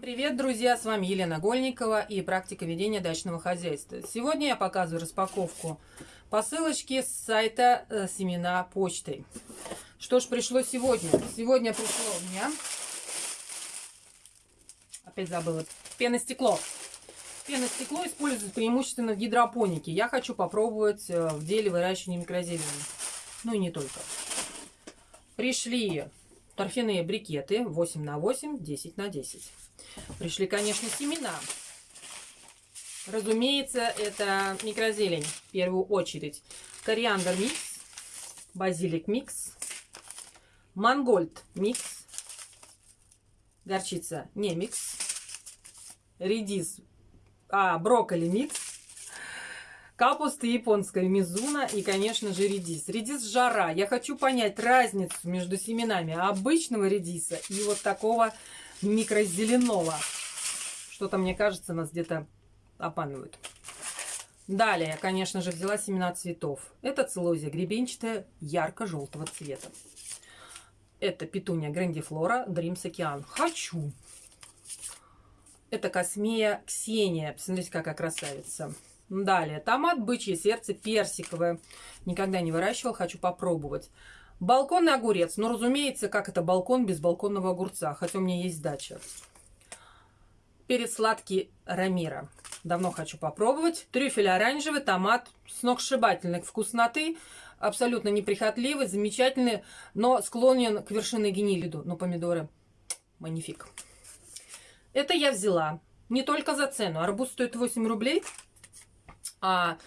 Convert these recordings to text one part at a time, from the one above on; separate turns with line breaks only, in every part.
Привет, друзья! С вами Елена Гольникова и практика ведения дачного хозяйства. Сегодня я показываю распаковку посылочки с сайта э, Семена почтой. Что ж пришло сегодня? Сегодня пришло у меня... Опять забыла. Пеностекло. Пеностекло используется преимущественно в гидропонике. Я хочу попробовать э, в деле выращивания микрозелени. Ну и не только. Пришли торфяные брикеты 8 на 8, 10 на 10. Пришли, конечно, семена. Разумеется, это микрозелень в первую очередь. Кориандр микс, базилик микс, мангольд микс, горчица не микс, редис, а, брокколи микс, капуста японская мизуна и, конечно же, редис. Редис жара. Я хочу понять разницу между семенами обычного редиса и вот такого микрозеленого. Что-то, мне кажется, нас где-то обманывают. Далее, конечно же, взяла семена цветов. Это целозия гребенчатая ярко-желтого цвета. Это петуния грандифлора Dreams Океан. Хочу. Это космея Ксения. Посмотрите, какая красавица. Далее, томат бычье сердце персиковое. Никогда не выращивал, хочу попробовать. Балконный огурец. Ну, разумеется, как это балкон без балконного огурца, хотя у меня есть дача. Перец сладкий Рамира. Давно хочу попробовать. Трюфель оранжевый, томат сногсшибательной вкусноты. Абсолютно неприхотливый, замечательный, но склонен к вершинной генилиду. Но помидоры манифик. Это я взяла не только за цену. Арбуз стоит 8 рублей, а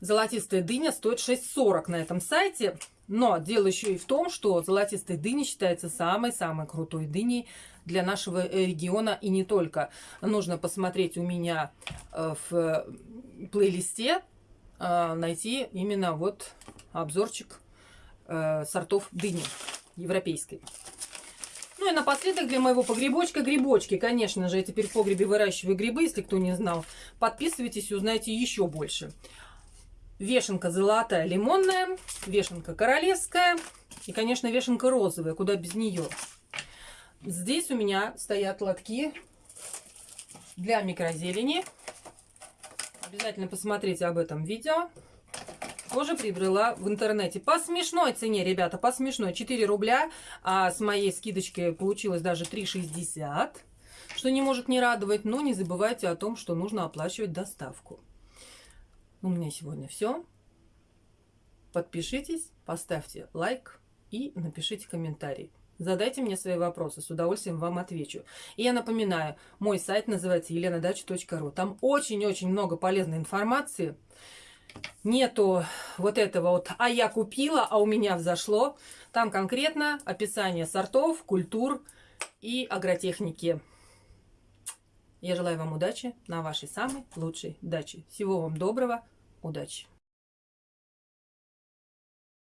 золотистая дыня стоит 6,40 на этом сайте. Но дело еще и в том, что золотистая дыня считается самой-самой крутой дыней для нашего э, региона и не только. Нужно посмотреть у меня э, в плейлисте, э, найти именно вот обзорчик сортов дыни европейской. Ну и напоследок для моего погребочка грибочки. Конечно же, я теперь в погребе выращиваю грибы, если кто не знал. Подписывайтесь и узнаете еще больше. Вешенка золотая лимонная, вешенка королевская и, конечно, вешенка розовая, куда без нее. Здесь у меня стоят лотки для микрозелени. Обязательно посмотрите об этом видео. Тоже приобрела в интернете. По смешной цене, ребята, по смешной. 4 рубля, а с моей скидочкой получилось даже 3,60. Что не может не радовать. Но не забывайте о том, что нужно оплачивать доставку. У меня сегодня все. Подпишитесь, поставьте лайк и напишите комментарий. Задайте мне свои вопросы, с удовольствием вам отвечу. И я напоминаю, мой сайт называется еленадача.ру. Там очень-очень много полезной информации. Нету вот этого вот «а я купила, а у меня взошло». Там конкретно описание сортов, культур и агротехники. Я желаю вам удачи на вашей самой лучшей даче. Всего вам доброго! Удачи!